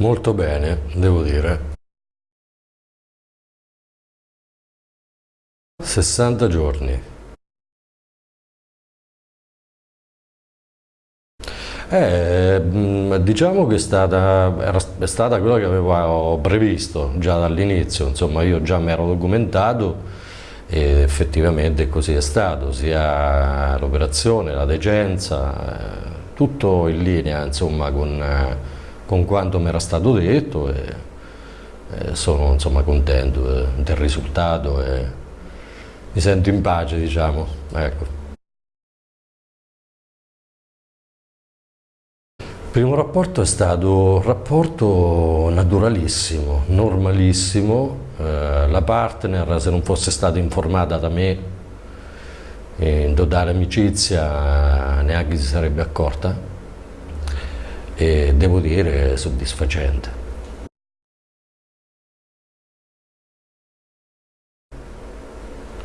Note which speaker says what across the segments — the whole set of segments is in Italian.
Speaker 1: Molto bene, devo dire. 60 giorni. Eh, diciamo che è stata, era, è stata quella che avevo previsto già dall'inizio, insomma io già mi ero documentato e effettivamente così è stato, sia l'operazione, la decenza, eh, tutto in linea insomma, con, eh, con quanto mi era stato detto e, e sono insomma, contento eh, del risultato e mi sento in pace diciamo. Ecco. Il primo rapporto è stato un rapporto naturalissimo, normalissimo, eh, la partner se non fosse stata informata da me in totale amicizia neanche si sarebbe accorta e devo dire soddisfacente.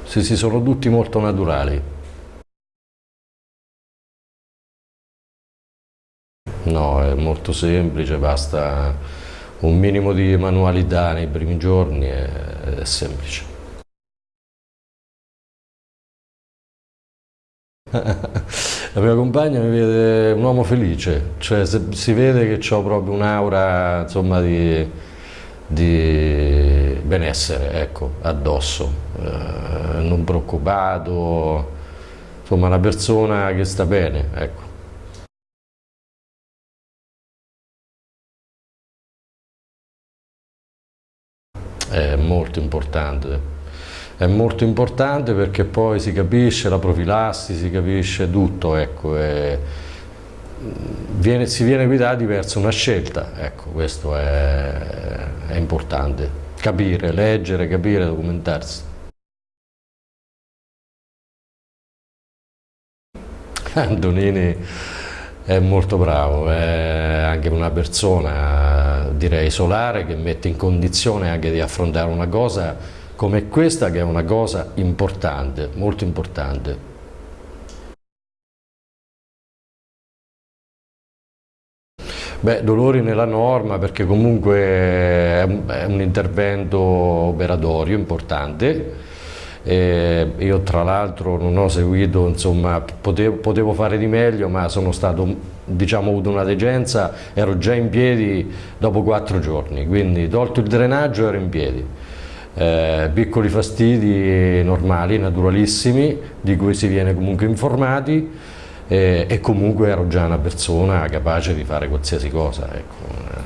Speaker 1: Sì, sì, sono tutti molto naturali. No, è molto semplice, basta un minimo di manualità nei primi giorni, è, è semplice. La mia compagna mi vede un uomo felice, cioè si vede che ho proprio un'aura di, di, benessere ecco, addosso, eh, non preoccupato, insomma una persona che sta bene. Ecco. è molto importante. È molto importante perché poi si capisce la profilassi, si capisce tutto, ecco, viene, si viene guidati verso una scelta, ecco, questo è, è importante. Capire, leggere, capire, documentarsi. Antonini è molto bravo, è anche una persona direi solare che mette in condizione anche di affrontare una cosa come questa che è una cosa importante, molto importante. Beh, dolori nella norma perché comunque è un, intervento operatorio importante, eh, io tra l'altro non ho seguito, insomma, potevo, potevo, fare di meglio, ma sono stato, diciamo, avuto una degenza, ero già in piedi dopo quattro giorni, quindi tolto il drenaggio ero in piedi. Eh, piccoli fastidi normali, naturalissimi, di cui si viene comunque informati eh, e comunque ero già una persona capace di fare qualsiasi cosa. Ecco.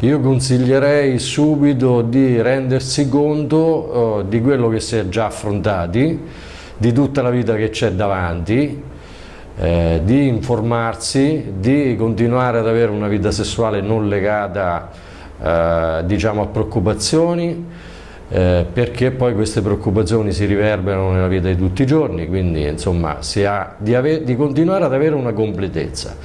Speaker 1: Io consiglierei subito di rendersi conto uh, di quello che si è già affrontati, di tutta la vita che c'è davanti, eh, di informarsi, di continuare ad avere una vita sessuale non legata eh, diciamo a preoccupazioni, eh, perché poi queste preoccupazioni si riverberano nella vita di tutti i giorni, quindi insomma si ha di, di continuare ad avere una completezza.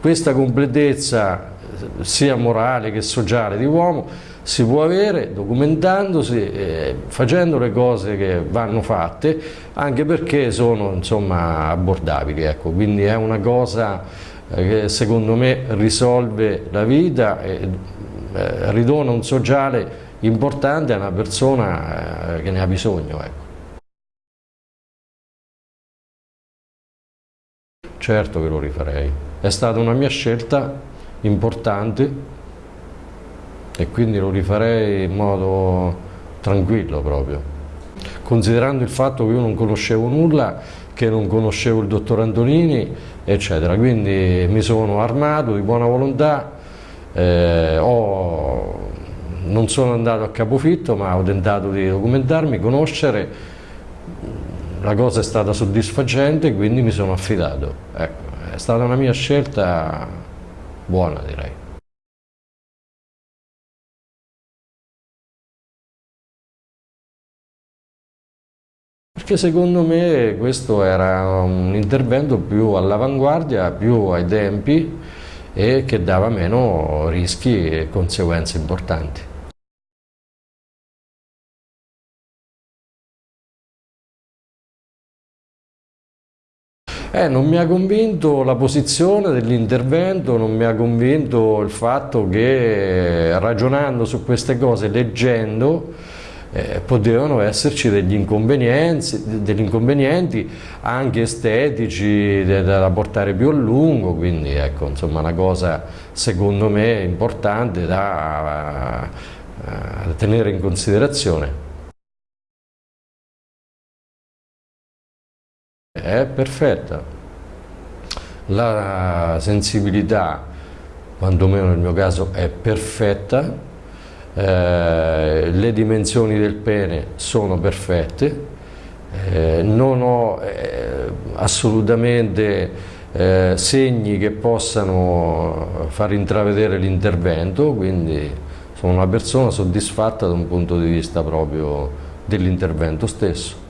Speaker 1: Questa completezza sia morale che sociale di uomo si può avere documentandosi, eh, facendo le cose che vanno fatte, anche perché sono insomma, abbordabili, ecco. quindi è una cosa eh, che secondo me risolve la vita e eh, ridona un sociale importante a una persona eh, che ne ha bisogno. Ecco. Certo che lo rifarei, è stata una mia scelta importante e quindi lo rifarei in modo tranquillo proprio. Considerando il fatto che io non conoscevo nulla, che non conoscevo il dottor Antonini, eccetera, quindi mi sono armato di buona volontà, eh, ho, non sono andato a capofitto ma ho tentato di documentarmi, conoscere, la cosa è stata soddisfacente quindi mi sono affidato. Ecco, è stata una mia scelta buona direi. Perché secondo me questo era un intervento più all'avanguardia, più ai tempi e che dava meno rischi e conseguenze importanti. Eh, non mi ha convinto la posizione dell'intervento, non mi ha convinto il fatto che ragionando su queste cose, leggendo, eh, potevano esserci degli inconvenienti, degli inconvenienti anche estetici da, portare più a lungo, quindi ecco, insomma una cosa secondo me importante da, da tenere in considerazione. È perfetta. La sensibilità, quantomeno nel mio caso, è perfetta, eh, le dimensioni del pene sono perfette, eh, non ho eh, assolutamente eh, segni che possano far intravedere l'intervento, quindi sono una persona soddisfatta da un punto di vista proprio dell'intervento stesso.